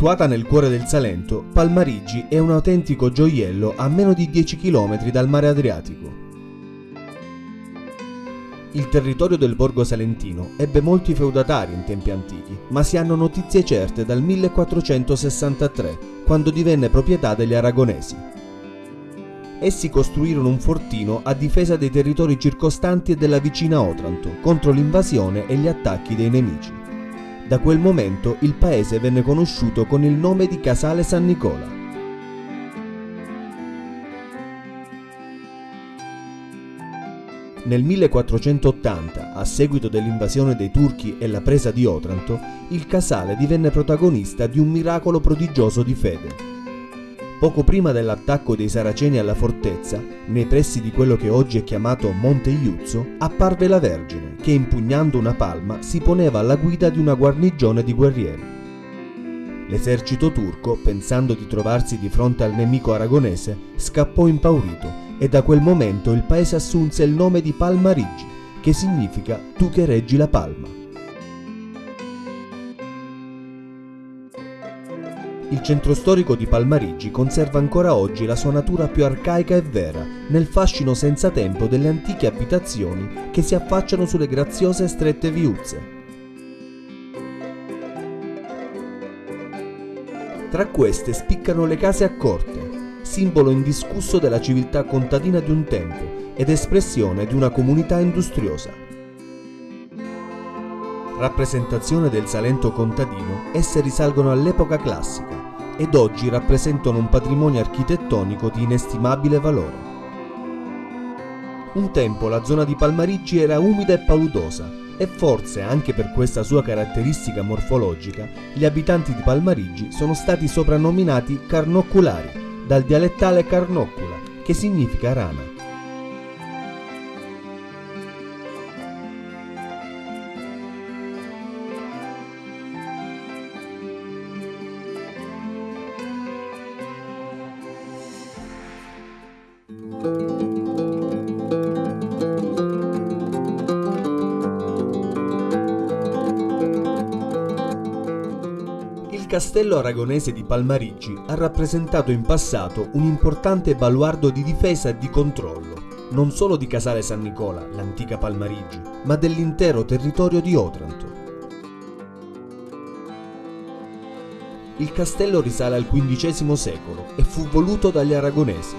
Situata nel cuore del Salento, Palmarigi è un autentico gioiello a meno di 10 km dal mare Adriatico. Il territorio del borgo salentino ebbe molti feudatari in tempi antichi, ma si hanno notizie certe dal 1463, quando divenne proprietà degli aragonesi. Essi costruirono un fortino a difesa dei territori circostanti e della vicina Otranto contro l'invasione e gli attacchi dei nemici. Da quel momento il paese venne conosciuto con il nome di Casale San Nicola. Nel 1480, a seguito dell'invasione dei turchi e la presa di Otranto, il Casale divenne protagonista di un miracolo prodigioso di fede. Poco prima dell'attacco dei Saraceni alla fortezza, nei pressi di quello che oggi è chiamato Monte Iuzzo, apparve la Vergine che impugnando una palma si poneva alla guida di una guarnigione di guerrieri. L'esercito turco, pensando di trovarsi di fronte al nemico aragonese, scappò impaurito e da quel momento il paese assunse il nome di Palmarigi, che significa tu che reggi la palma. Il centro storico di Palmarigi conserva ancora oggi la sua natura più arcaica e vera, nel fascino senza tempo delle antiche abitazioni che si affacciano sulle graziose e strette viuzze. Tra queste spiccano le case a corte, simbolo indiscusso della civiltà contadina di un tempo ed espressione di una comunità industriosa. Rappresentazione del Salento contadino, esse risalgono all'epoca classica ed oggi rappresentano un patrimonio architettonico di inestimabile valore. Un tempo la zona di Palmarigi era umida e paludosa e forse anche per questa sua caratteristica morfologica gli abitanti di Palmarigi sono stati soprannominati carnocculari dal dialettale carnoccula, che significa rana. Castello aragonese di Palmarigi ha rappresentato in passato un importante baluardo di difesa e di controllo, non solo di Casale San Nicola, l'antica Palmarigi, ma dell'intero territorio di Otranto. Il castello risale al XV secolo e fu voluto dagli aragonesi.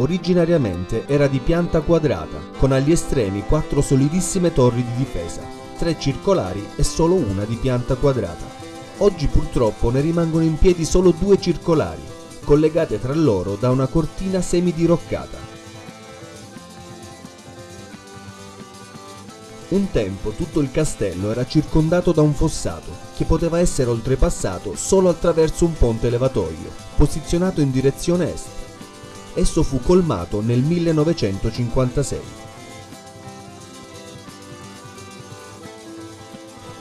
Originariamente era di pianta quadrata, con agli estremi quattro solidissime torri di difesa, tre circolari e solo una di pianta quadrata. Oggi purtroppo ne rimangono in piedi solo due circolari, collegate tra loro da una cortina semidiroccata. Un tempo tutto il castello era circondato da un fossato, che poteva essere oltrepassato solo attraverso un ponte levatoio, posizionato in direzione est. Esso fu colmato nel 1956.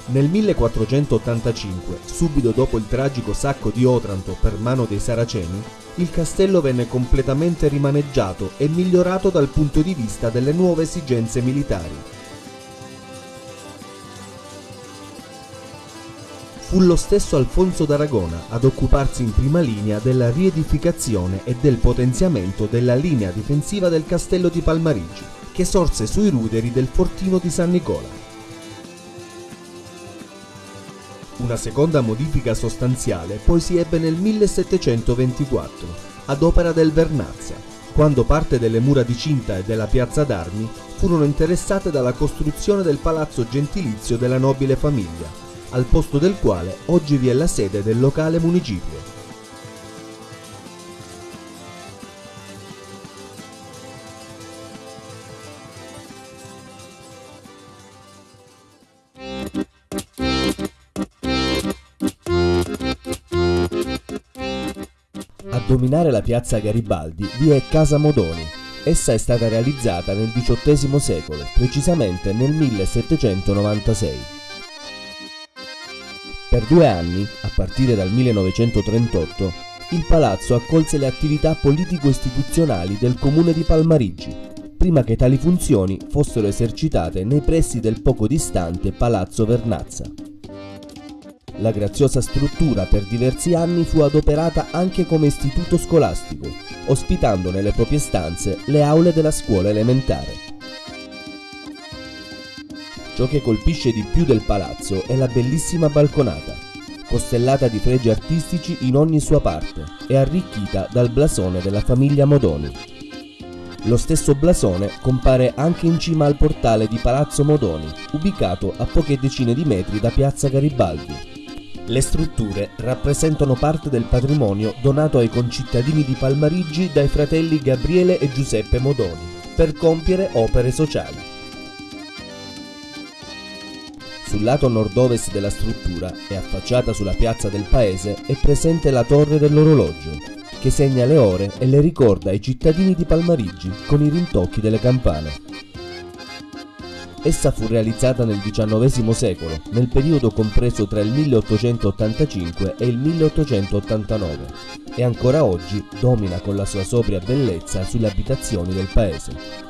Nel 1485, subito dopo il tragico sacco di Otranto per mano dei Saraceni, il castello venne completamente rimaneggiato e migliorato dal punto di vista delle nuove esigenze militari. Fu lo stesso Alfonso d'Aragona ad occuparsi in prima linea della riedificazione e del potenziamento della linea difensiva del castello di Palmarigi, che sorse sui ruderi del fortino di San Nicola. Una seconda modifica sostanziale poi si ebbe nel 1724, ad opera del Vernazza, quando parte delle mura di cinta e della piazza d'armi furono interessate dalla costruzione del palazzo gentilizio della nobile famiglia, al posto del quale oggi vi è la sede del locale municipio. dominare la piazza Garibaldi vi è Casa Modoni. Essa è stata realizzata nel XVIII secolo, precisamente nel 1796. Per due anni, a partire dal 1938, il palazzo accolse le attività politico-istituzionali del comune di Palmarigi, prima che tali funzioni fossero esercitate nei pressi del poco distante Palazzo Vernazza. La graziosa struttura per diversi anni fu adoperata anche come istituto scolastico, ospitando nelle proprie stanze le aule della scuola elementare. Ciò che colpisce di più del palazzo è la bellissima balconata, costellata di fregi artistici in ogni sua parte e arricchita dal blasone della famiglia Modoni. Lo stesso blasone compare anche in cima al portale di Palazzo Modoni, ubicato a poche decine di metri da Piazza Garibaldi. Le strutture rappresentano parte del patrimonio donato ai concittadini di Palmarigi dai fratelli Gabriele e Giuseppe Modoni per compiere opere sociali. Sul lato nord-ovest della struttura e affacciata sulla piazza del paese è presente la torre dell'orologio, che segna le ore e le ricorda ai cittadini di Palmarigi con i rintocchi delle campane. Essa fu realizzata nel XIX secolo, nel periodo compreso tra il 1885 e il 1889, e ancora oggi domina con la sua sobria bellezza sulle abitazioni del paese.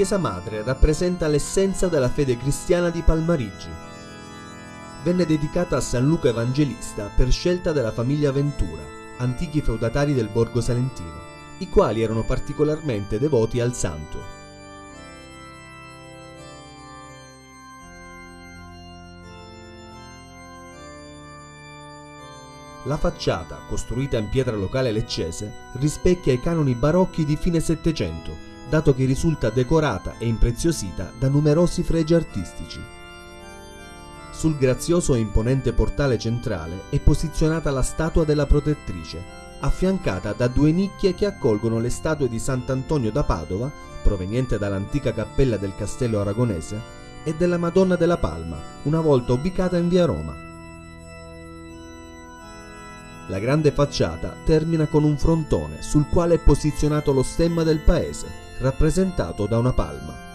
Chiesa madre rappresenta l'essenza della fede cristiana di Palmarigi. Venne dedicata a San Luca Evangelista per scelta della famiglia Ventura, antichi feudatari del Borgo Salentino, i quali erano particolarmente devoti al santo. La facciata, costruita in pietra locale leccese, rispecchia i canoni barocchi di fine Settecento dato che risulta decorata e impreziosita da numerosi fregi artistici. Sul grazioso e imponente portale centrale è posizionata la statua della protettrice, affiancata da due nicchie che accolgono le statue di Sant'Antonio da Padova, proveniente dall'antica cappella del castello aragonese, e della Madonna della Palma, una volta ubicata in via Roma. La grande facciata termina con un frontone sul quale è posizionato lo stemma del paese, rappresentato da una palma.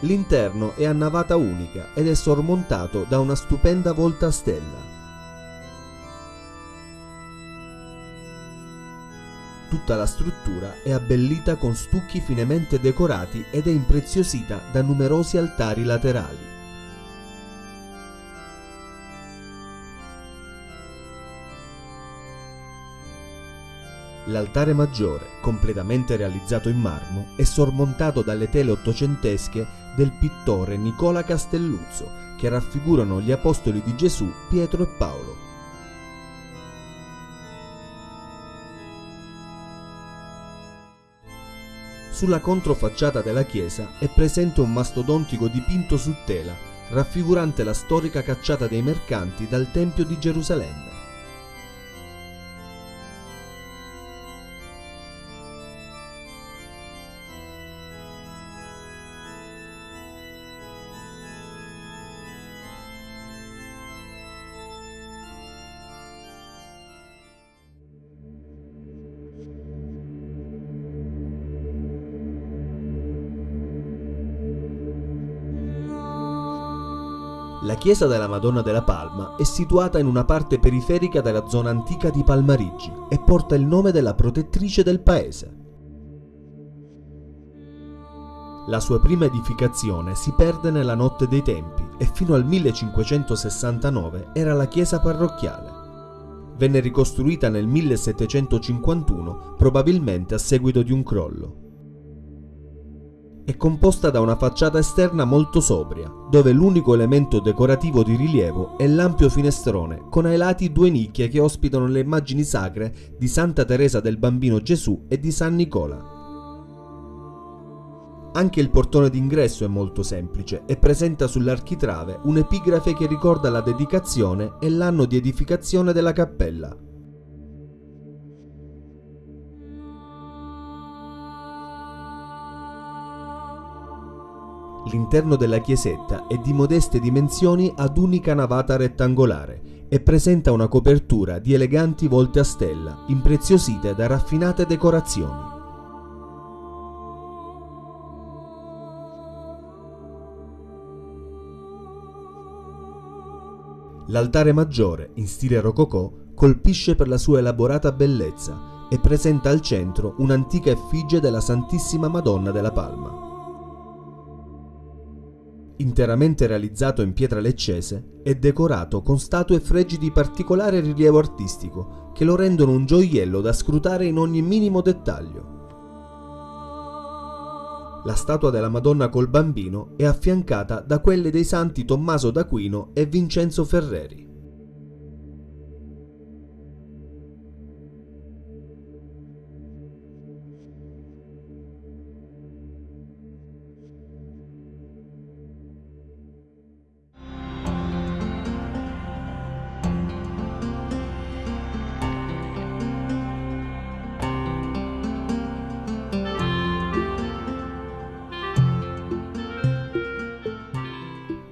L'interno è a navata unica ed è sormontato da una stupenda volta a stella. Tutta la struttura è abbellita con stucchi finemente decorati ed è impreziosita da numerosi altari laterali. L'altare maggiore, completamente realizzato in marmo, è sormontato dalle tele ottocentesche del pittore Nicola Castelluzzo, che raffigurano gli apostoli di Gesù, Pietro e Paolo. Sulla controfacciata della chiesa è presente un mastodontico dipinto su tela, raffigurante la storica cacciata dei mercanti dal Tempio di Gerusalemme. Chiesa della Madonna della Palma è situata in una parte periferica della zona antica di Palmarigi e porta il nome della protettrice del paese. La sua prima edificazione si perde nella notte dei tempi e fino al 1569 era la chiesa parrocchiale. Venne ricostruita nel 1751 probabilmente a seguito di un crollo. È composta da una facciata esterna molto sobria, dove l'unico elemento decorativo di rilievo è l'ampio finestrone con ai lati due nicchie che ospitano le immagini sacre di Santa Teresa del Bambino Gesù e di San Nicola. Anche il portone d'ingresso è molto semplice e presenta sull'architrave un'epigrafe che ricorda la dedicazione e l'anno di edificazione della cappella. L'interno della chiesetta è di modeste dimensioni ad unica navata rettangolare e presenta una copertura di eleganti volte a stella, impreziosite da raffinate decorazioni. L'altare maggiore, in stile rococò, colpisce per la sua elaborata bellezza e presenta al centro un'antica effigie della Santissima Madonna della Palma. Interamente realizzato in pietra leccese, è decorato con statue e fregi di particolare rilievo artistico che lo rendono un gioiello da scrutare in ogni minimo dettaglio. La statua della Madonna col bambino è affiancata da quelle dei santi Tommaso d'Aquino e Vincenzo Ferreri.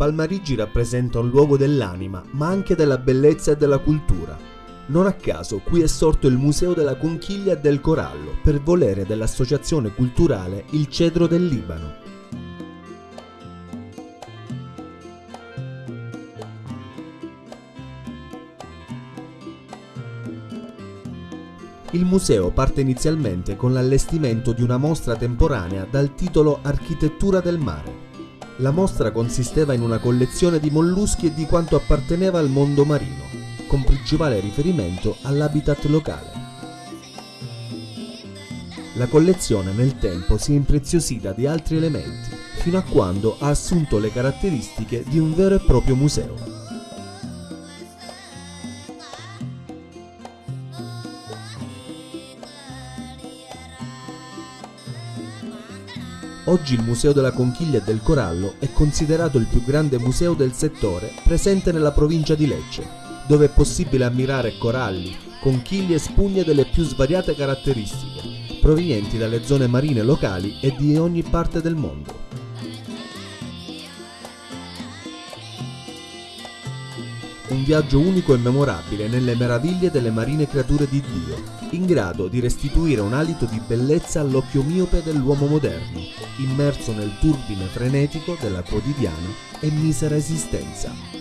Palmarigi rappresenta un luogo dell'anima, ma anche della bellezza e della cultura. Non a caso qui è sorto il Museo della Conchiglia e del Corallo, per volere dell'associazione culturale Il Cedro del Libano. Il museo parte inizialmente con l'allestimento di una mostra temporanea dal titolo Architettura del mare. La mostra consisteva in una collezione di molluschi e di quanto apparteneva al mondo marino, con principale riferimento all'habitat locale. La collezione nel tempo si è impreziosita di altri elementi, fino a quando ha assunto le caratteristiche di un vero e proprio museo. Oggi il Museo della Conchiglia e del Corallo è considerato il più grande museo del settore presente nella provincia di Lecce, dove è possibile ammirare coralli, conchiglie e spugne delle più svariate caratteristiche, provenienti dalle zone marine locali e di ogni parte del mondo. Un viaggio unico e memorabile nelle meraviglie delle marine creature di Dio, in grado di restituire un alito di bellezza all'occhio miope dell'uomo moderno, immerso nel turbine frenetico della quotidiana e misera esistenza.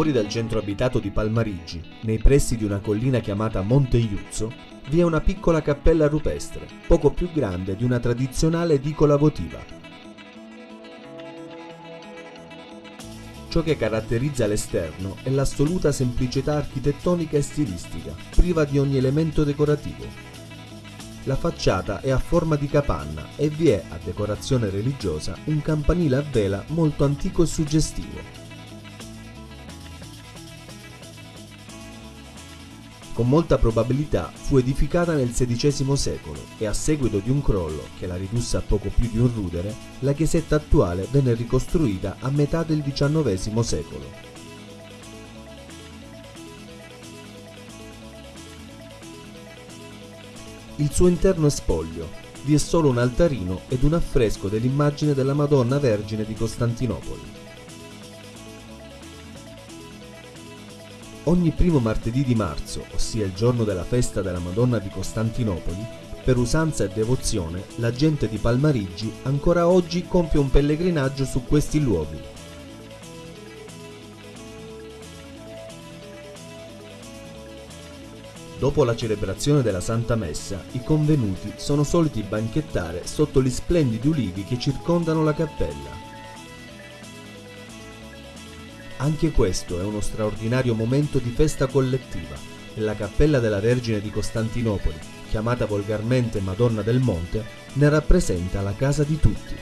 Fuori dal centro abitato di Palmarigi, nei pressi di una collina chiamata Monte Iuzzo, vi è una piccola cappella rupestre, poco più grande di una tradizionale edicola votiva. Ciò che caratterizza l'esterno è l'assoluta semplicità architettonica e stilistica, priva di ogni elemento decorativo. La facciata è a forma di capanna e vi è, a decorazione religiosa, un campanile a vela molto antico e suggestivo. Con molta probabilità fu edificata nel XVI secolo e a seguito di un crollo che la ridusse a poco più di un rudere, la chiesetta attuale venne ricostruita a metà del XIX secolo. Il suo interno è spoglio, vi è solo un altarino ed un affresco dell'immagine della Madonna Vergine di Costantinopoli. Ogni primo martedì di marzo, ossia il giorno della festa della Madonna di Costantinopoli, per usanza e devozione, la gente di Palmarigi ancora oggi compie un pellegrinaggio su questi luoghi. Dopo la celebrazione della Santa Messa, i convenuti sono soliti banchettare sotto gli splendidi ulivi che circondano la cappella. Anche questo è uno straordinario momento di festa collettiva e la cappella della Vergine di Costantinopoli, chiamata volgarmente Madonna del Monte, ne rappresenta la casa di tutti.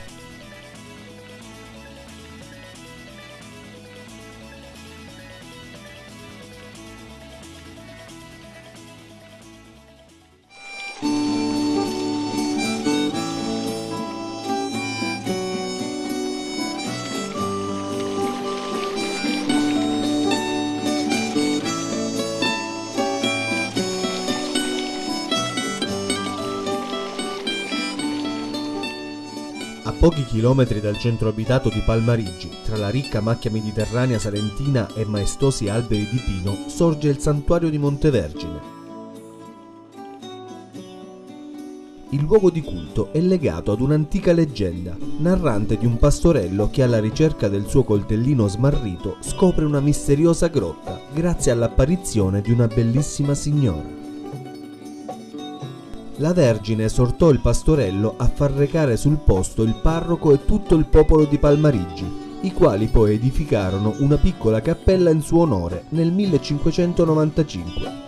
Pochi chilometri dal centro abitato di Palmarigi, tra la ricca macchia mediterranea salentina e maestosi alberi di pino, sorge il santuario di Montevergine. Il luogo di culto è legato ad un'antica leggenda, narrante di un pastorello che alla ricerca del suo coltellino smarrito scopre una misteriosa grotta grazie all'apparizione di una bellissima signora la Vergine esortò il pastorello a far recare sul posto il parroco e tutto il popolo di Palmarigi, i quali poi edificarono una piccola cappella in suo onore nel 1595.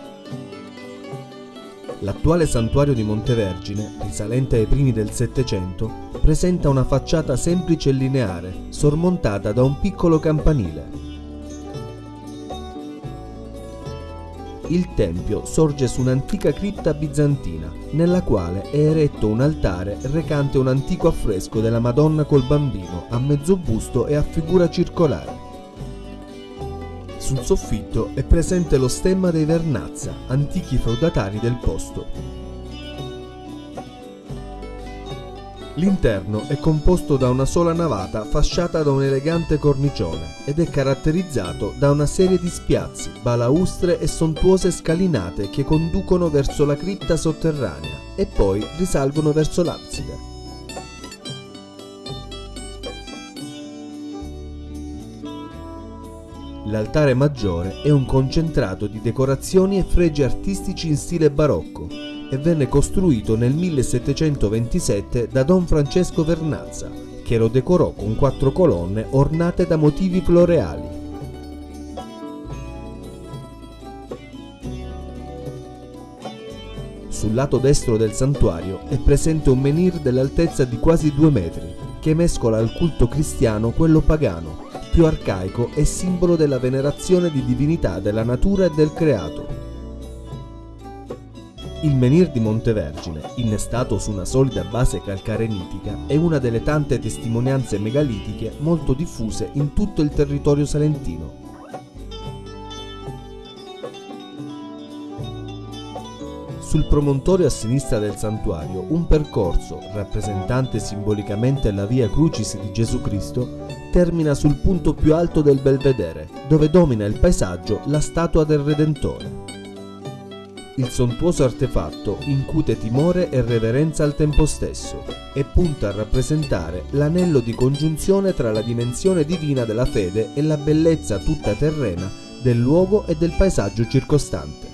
L'attuale santuario di Montevergine, risalente ai primi del Settecento, presenta una facciata semplice e lineare, sormontata da un piccolo campanile. Il tempio sorge su un'antica cripta bizantina, nella quale è eretto un altare recante un antico affresco della Madonna col bambino a mezzo busto e a figura circolare. Sul soffitto è presente lo stemma dei Vernazza, antichi feudatari del posto. L'interno è composto da una sola navata fasciata da un elegante cornicione ed è caratterizzato da una serie di spiazzi, balaustre e sontuose scalinate che conducono verso la cripta sotterranea e poi risalgono verso l'abside. L'altare maggiore è un concentrato di decorazioni e fregi artistici in stile barocco, e venne costruito nel 1727 da Don Francesco Vernazza, che lo decorò con quattro colonne ornate da motivi floreali. Sul lato destro del santuario è presente un menhir dell'altezza di quasi due metri, che mescola al culto cristiano quello pagano, più arcaico e simbolo della venerazione di divinità della natura e del creato. Il menhir di Montevergine, innestato su una solida base calcarenitica, è una delle tante testimonianze megalitiche molto diffuse in tutto il territorio salentino. Sul promontorio a sinistra del santuario un percorso, rappresentante simbolicamente la via Crucis di Gesù Cristo, termina sul punto più alto del belvedere, dove domina il paesaggio la statua del Redentore. Il sontuoso artefatto incute timore e reverenza al tempo stesso e punta a rappresentare l'anello di congiunzione tra la dimensione divina della fede e la bellezza tutta terrena del luogo e del paesaggio circostante.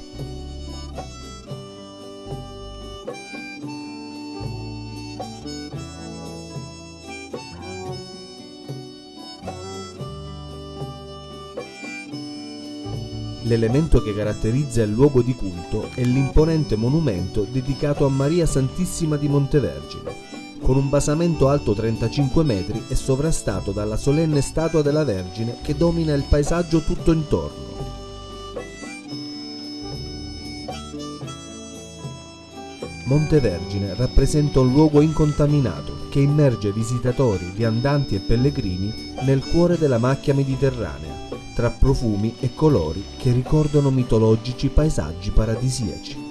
L'elemento che caratterizza il luogo di culto è l'imponente monumento dedicato a Maria Santissima di Montevergine, con un basamento alto 35 metri e sovrastato dalla solenne statua della Vergine che domina il paesaggio tutto intorno. Montevergine rappresenta un luogo incontaminato che immerge visitatori, viandanti e pellegrini nel cuore della macchia mediterranea tra profumi e colori che ricordano mitologici paesaggi paradisiaci.